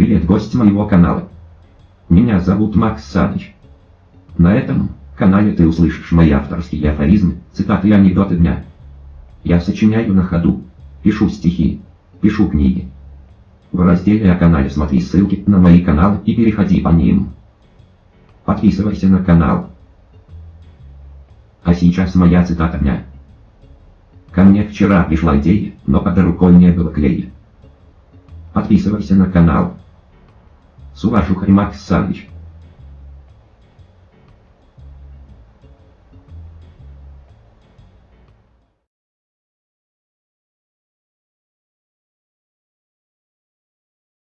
Привет, гость моего канала. Меня зовут Макс Саныч. На этом канале ты услышишь мои авторские афоризмы, цитаты и анекдоты дня. Я сочиняю на ходу, пишу стихи, пишу книги. В разделе о канале смотри ссылки на мои каналы и переходи по ним. Подписывайся на канал. А сейчас моя цитата дня. Ко мне вчера пришла идея, но под рукой не было клея. Подписывайся на канал. С уважухой Макс Саныч.